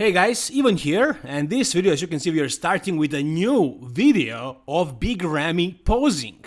Hey guys, Ivan here, and this video as you can see we are starting with a new video of Big Ramy posing.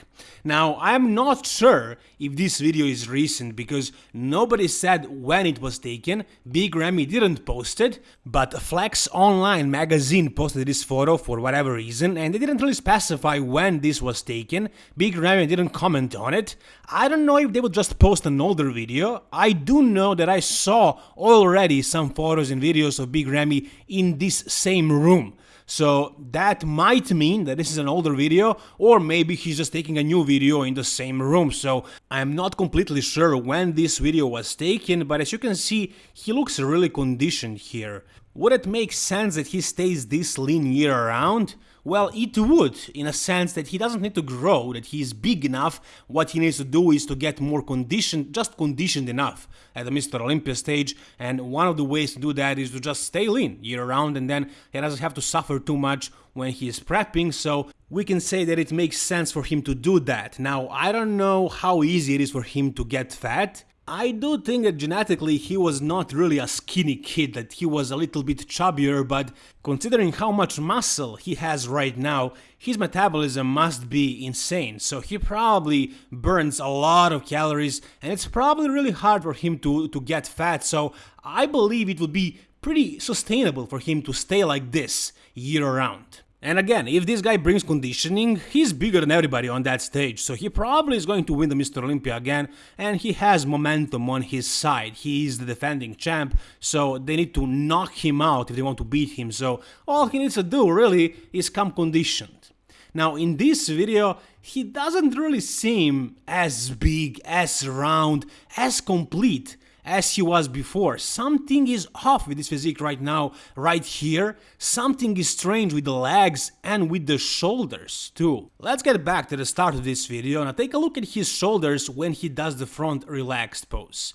Now, I'm not sure if this video is recent because nobody said when it was taken, Big Ramy didn't post it, but Flex Online magazine posted this photo for whatever reason and they didn't really specify when this was taken, Big Ramy didn't comment on it. I don't know if they would just post an older video, I do know that I saw already some photos and videos of Big Ramy in this same room. So that might mean that this is an older video or maybe he's just taking a new video in the same room. So I'm not completely sure when this video was taken, but as you can see, he looks really conditioned here. Would it make sense that he stays this lean year round? Well, it would, in a sense that he doesn't need to grow, that he is big enough, what he needs to do is to get more conditioned, just conditioned enough at the Mr. Olympia stage, and one of the ways to do that is to just stay lean year round, and then he doesn't have to suffer too much when he is prepping, so we can say that it makes sense for him to do that. Now, I don't know how easy it is for him to get fat, I do think that genetically he was not really a skinny kid, that he was a little bit chubbier, but considering how much muscle he has right now, his metabolism must be insane, so he probably burns a lot of calories and it's probably really hard for him to, to get fat, so I believe it would be pretty sustainable for him to stay like this year round. And again, if this guy brings conditioning, he's bigger than everybody on that stage, so he probably is going to win the Mr. Olympia again, and he has momentum on his side. He is the defending champ, so they need to knock him out if they want to beat him, so all he needs to do, really, is come conditioned. Now, in this video, he doesn't really seem as big, as round, as complete as he was before. Something is off with his physique right now, right here. Something is strange with the legs and with the shoulders too. Let's get back to the start of this video and take a look at his shoulders when he does the front relaxed pose.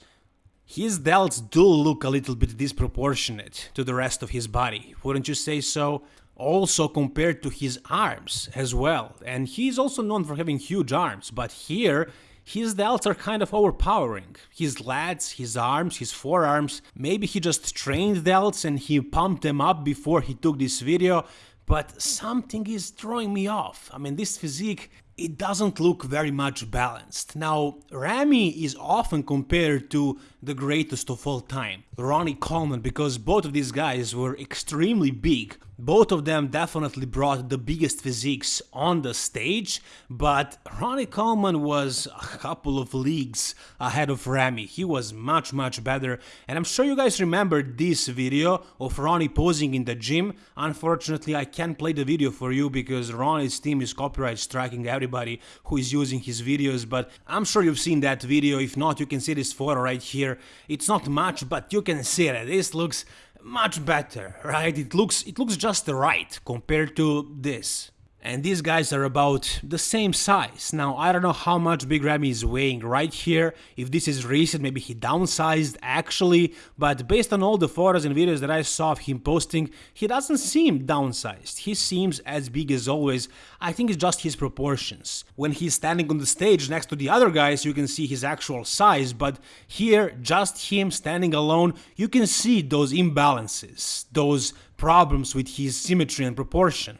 His delts do look a little bit disproportionate to the rest of his body, wouldn't you say so? Also compared to his arms as well, and he's also known for having huge arms, but here his delts are kind of overpowering. His lats, his arms, his forearms, maybe he just trained delts and he pumped them up before he took this video, but something is throwing me off. I mean, this physique, it doesn't look very much balanced. Now, Ramy is often compared to the greatest of all time, Ronnie Coleman, because both of these guys were extremely big, both of them definitely brought the biggest physiques on the stage, but Ronnie Coleman was a couple of leagues ahead of Ramy. He was much much better and I'm sure you guys remember this video of Ronnie posing in the gym. Unfortunately I can't play the video for you because Ronnie's team is copyright striking everybody who is using his videos but I'm sure you've seen that video. If not you can see this photo right here. It's not much but you can see it. This looks much better, right? It looks it looks just right compared to this and these guys are about the same size. Now, I don't know how much Big Ramy is weighing right here, if this is recent, maybe he downsized actually, but based on all the photos and videos that I saw of him posting, he doesn't seem downsized, he seems as big as always, I think it's just his proportions. When he's standing on the stage next to the other guys, you can see his actual size, but here, just him standing alone, you can see those imbalances, those problems with his symmetry and proportion.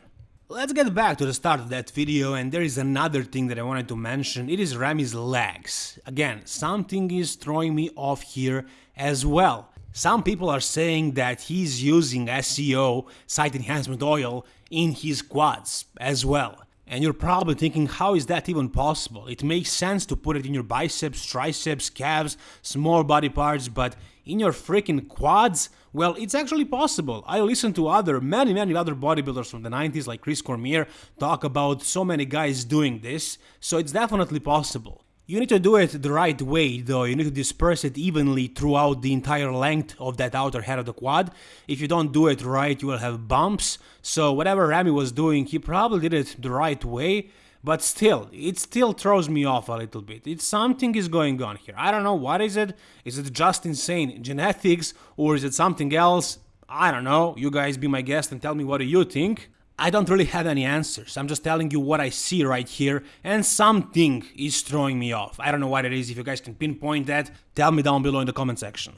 Let's get back to the start of that video and there is another thing that I wanted to mention, it is Ramy's legs. Again, something is throwing me off here as well. Some people are saying that he's using SEO, site enhancement oil, in his quads as well. And you're probably thinking, how is that even possible? It makes sense to put it in your biceps, triceps, calves, small body parts, but in your freaking quads? Well, it's actually possible. I listened to other, many, many other bodybuilders from the 90s like Chris Cormier talk about so many guys doing this, so it's definitely possible. You need to do it the right way though, you need to disperse it evenly throughout the entire length of that outer head of the quad. If you don't do it right, you will have bumps, so whatever Ramy was doing, he probably did it the right way, but still, it still throws me off a little bit. It's something is going on here. I don't know what is it. Is it just insane genetics or is it something else? I don't know. You guys be my guest and tell me what do you think. I don't really have any answers. I'm just telling you what I see right here, and something is throwing me off. I don't know what it is. If you guys can pinpoint that, tell me down below in the comment section.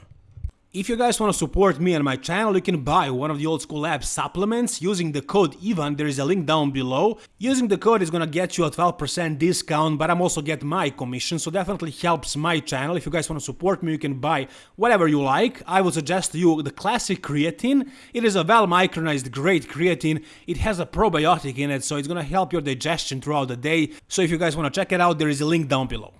If you guys want to support me and my channel, you can buy one of the Old School Labs supplements using the code IVAN, there is a link down below. Using the code is gonna get you a 12% discount, but I'm also get my commission, so definitely helps my channel. If you guys want to support me, you can buy whatever you like. I would suggest you the classic creatine. It is a well micronized great creatine. It has a probiotic in it, so it's gonna help your digestion throughout the day. So if you guys want to check it out, there is a link down below.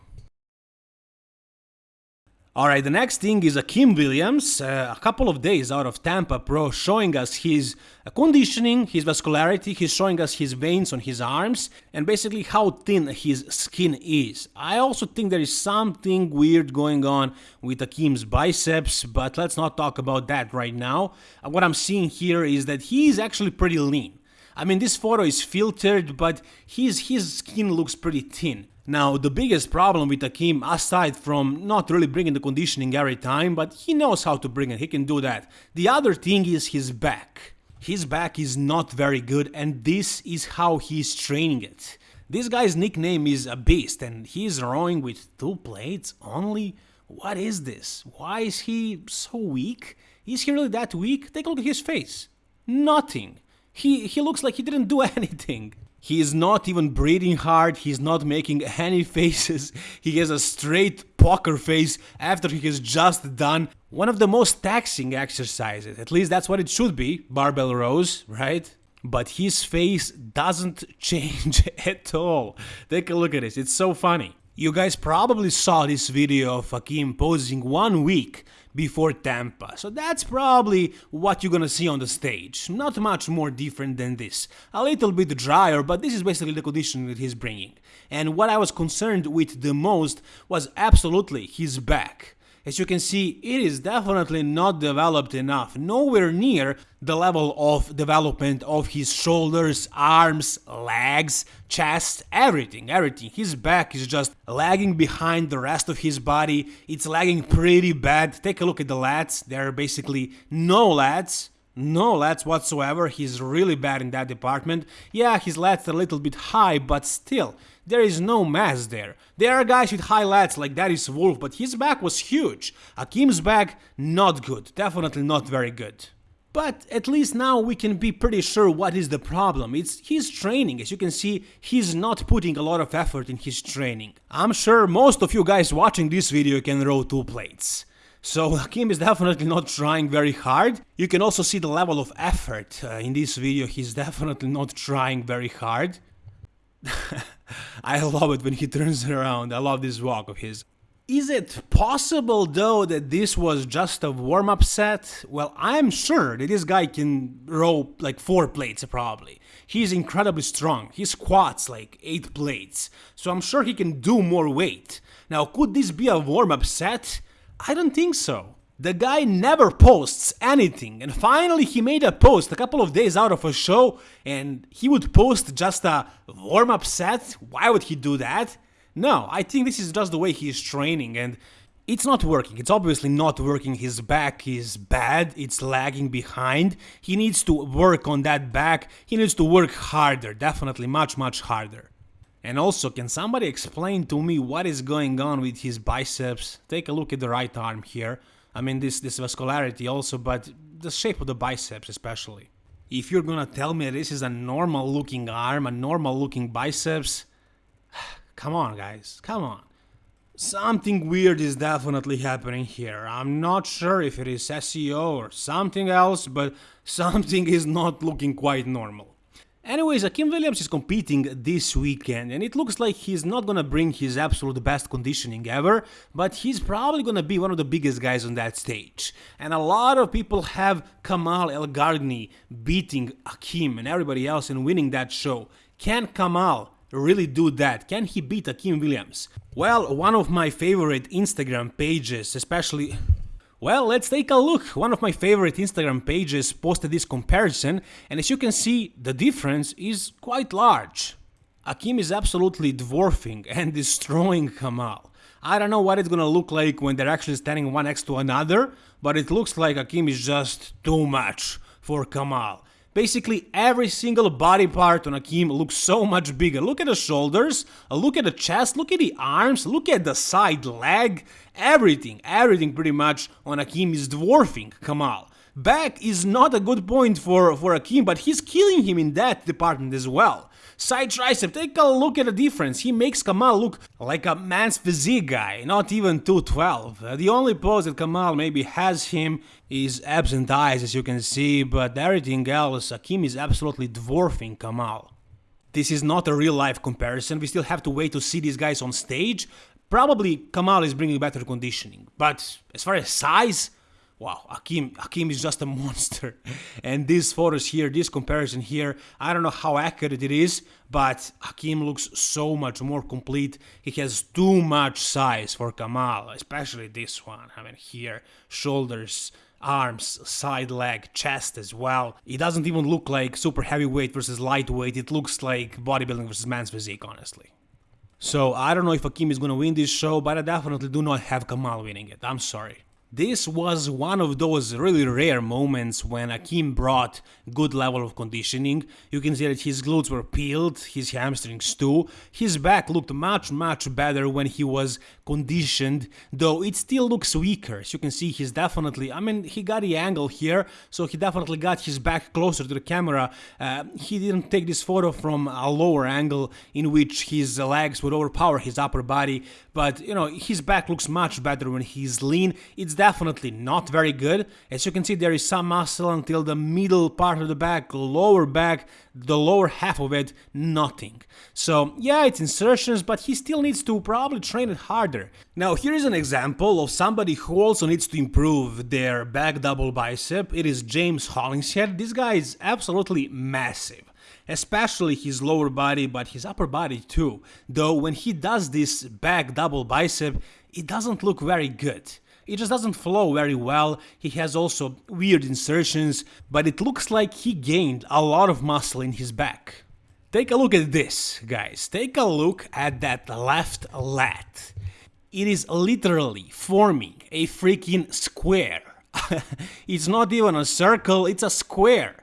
Alright, the next thing is Akim Williams, uh, a couple of days out of Tampa Pro, showing us his uh, conditioning, his vascularity, he's showing us his veins on his arms, and basically how thin his skin is. I also think there is something weird going on with Akim's biceps, but let's not talk about that right now. Uh, what I'm seeing here is that he is actually pretty lean. I mean, this photo is filtered, but his, his skin looks pretty thin. Now, the biggest problem with Akim, aside from not really bringing the conditioning every time, but he knows how to bring it, he can do that. The other thing is his back. His back is not very good and this is how he's training it. This guy's nickname is a beast and he's rowing with two plates only? What is this? Why is he so weak? Is he really that weak? Take a look at his face. Nothing. He, he looks like he didn't do anything. He is not even breathing hard, he's not making any faces, he has a straight poker face after he has just done one of the most taxing exercises, at least that's what it should be, barbell rows, right? But his face doesn't change at all. Take a look at this, it's so funny. You guys probably saw this video of Akim posing one week before Tampa. So that's probably what you're gonna see on the stage. Not much more different than this. A little bit drier, but this is basically the condition that he's bringing. And what I was concerned with the most was absolutely his back. As you can see, it is definitely not developed enough, nowhere near the level of development of his shoulders, arms, legs, chest, everything, everything. His back is just lagging behind the rest of his body, it's lagging pretty bad. Take a look at the lats, there are basically no lats. No lats whatsoever, he's really bad in that department. Yeah, his lats are a little bit high, but still, there is no mass there. There are guys with high lats like Darius Wolf, but his back was huge. Akim's back, not good, definitely not very good. But at least now we can be pretty sure what is the problem. It's his training. As you can see, he's not putting a lot of effort in his training. I'm sure most of you guys watching this video can row two plates. So Akim is definitely not trying very hard. You can also see the level of effort uh, in this video. He's definitely not trying very hard. I love it when he turns around. I love this walk of his. Is it possible though that this was just a warm-up set? Well, I'm sure that this guy can row like 4 plates probably. He's incredibly strong, he squats like 8 plates, so I'm sure he can do more weight. Now could this be a warm-up set? I don't think so. The guy never posts anything, and finally he made a post a couple of days out of a show, and he would post just a warm-up set? Why would he do that? No, I think this is just the way he is training, and it's not working. It's obviously not working. His back is bad, it's lagging behind. He needs to work on that back, he needs to work harder, definitely much, much harder. And also, can somebody explain to me what is going on with his biceps? Take a look at the right arm here. I mean, this, this vascularity also, but the shape of the biceps especially. If you're gonna tell me this is a normal looking arm, a normal looking biceps, come on guys, come on. Something weird is definitely happening here. I'm not sure if it is SEO or something else, but something is not looking quite normal. Anyways, Akim Williams is competing this weekend and it looks like he's not gonna bring his absolute best conditioning ever, but he's probably gonna be one of the biggest guys on that stage. And a lot of people have Kamal Elgargni beating Akim and everybody else and winning that show. Can Kamal really do that? Can he beat Akim Williams? Well, one of my favorite Instagram pages, especially well, let's take a look. One of my favorite Instagram pages posted this comparison and as you can see, the difference is quite large. Akim is absolutely dwarfing and destroying Kamal. I don't know what it's gonna look like when they're actually standing one next to another, but it looks like Akim is just too much for Kamal. Basically, every single body part on Akim looks so much bigger. Look at the shoulders, look at the chest, look at the arms, look at the side leg. Everything, everything pretty much on Akim is dwarfing Kamal. Back is not a good point for, for Akim, but he's killing him in that department as well. Side tricep, take a look at the difference. He makes Kamal look like a man's physique guy, not even 212. Uh, the only pose that Kamal maybe has him is abs and thighs, as you can see, but everything else, Akim is absolutely dwarfing Kamal. This is not a real life comparison, we still have to wait to see these guys on stage. Probably Kamal is bringing better conditioning, but as far as size, wow, Akim, Akim is just a monster. and these photos here, this comparison here, I don't know how accurate it is, but Akim looks so much more complete. He has too much size for Kamal, especially this one. I mean, here, shoulders, arms, side leg, chest as well. It doesn't even look like super heavyweight versus lightweight. It looks like bodybuilding versus man's physique, honestly. So I don't know if Akim is gonna win this show, but I definitely do not have Kamal winning it. I'm sorry. This was one of those really rare moments when Akim brought good level of conditioning. You can see that his glutes were peeled, his hamstrings too. His back looked much much better when he was conditioned, though it still looks weaker. As you can see, he's definitely, I mean, he got the angle here, so he definitely got his back closer to the camera. Uh, he didn't take this photo from a lower angle in which his legs would overpower his upper body, but you know, his back looks much better when he's lean. It's definitely not very good. As you can see, there is some muscle until the middle part of the back, lower back, the lower half of it, nothing. So yeah, it's insertions, but he still needs to probably train it harder. Now here is an example of somebody who also needs to improve their back double bicep. It is James Hollingshead. This guy is absolutely massive especially his lower body but his upper body too, though when he does this back double bicep it doesn't look very good. It just doesn't flow very well, he has also weird insertions, but it looks like he gained a lot of muscle in his back. Take a look at this, guys, take a look at that left lat. It is literally forming a freaking square. it's not even a circle, it's a square.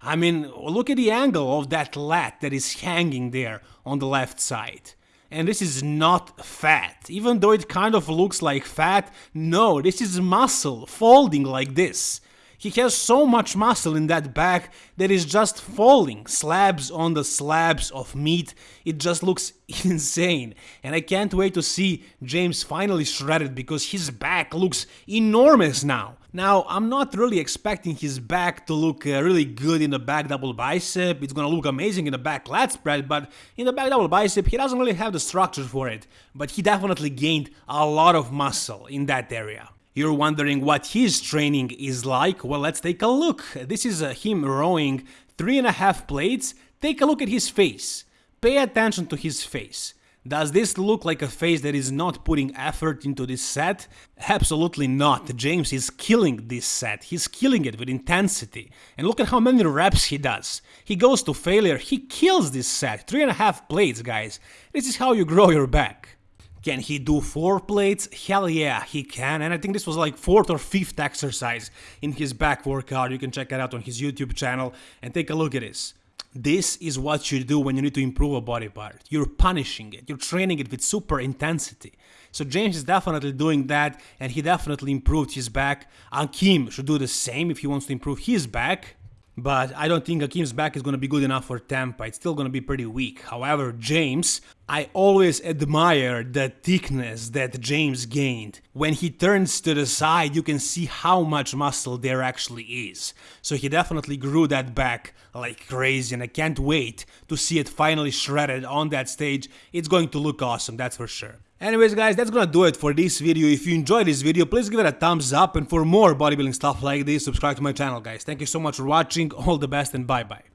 I mean, look at the angle of that lat that is hanging there on the left side. And this is not fat, even though it kind of looks like fat, no, this is muscle folding like this. He has so much muscle in that back that is just falling slabs on the slabs of meat. It just looks insane. And I can't wait to see James finally shredded because his back looks enormous now. Now, I'm not really expecting his back to look uh, really good in the back double bicep, it's gonna look amazing in the back lat spread, but in the back double bicep he doesn't really have the structure for it, but he definitely gained a lot of muscle in that area. You're wondering what his training is like? Well, let's take a look. This is uh, him rowing three and a half plates. Take a look at his face. Pay attention to his face. Does this look like a face that is not putting effort into this set? Absolutely not. James is killing this set. He's killing it with intensity. And look at how many reps he does. He goes to failure. He kills this set. Three and a half plates, guys. This is how you grow your back. Can he do 4 plates? Hell yeah, he can, and I think this was like 4th or 5th exercise in his back workout, you can check it out on his YouTube channel and take a look at this. This is what you do when you need to improve a body part. You're punishing it, you're training it with super intensity. So James is definitely doing that and he definitely improved his back. Akim should do the same if he wants to improve his back. But I don't think Akim's back is going to be good enough for Tampa. It's still going to be pretty weak. However, James, I always admire the thickness that James gained. When he turns to the side, you can see how much muscle there actually is. So he definitely grew that back like crazy and I can't wait to see it finally shredded on that stage. It's going to look awesome, that's for sure. Anyways guys, that's gonna do it for this video. If you enjoyed this video, please give it a thumbs up and for more bodybuilding stuff like this, subscribe to my channel guys. Thank you so much for watching, all the best and bye bye.